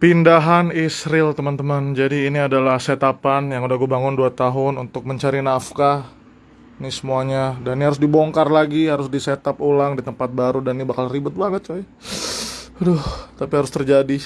Pindahan Israel teman-teman. Jadi ini adalah setapan yang udah gue bangun 2 tahun untuk mencari nafkah. Ini semuanya. Dan ini harus dibongkar lagi Harus disetup ulang di tempat baru. Dan ini bakal ribet banget coy. Aduh tapi harus terjadi.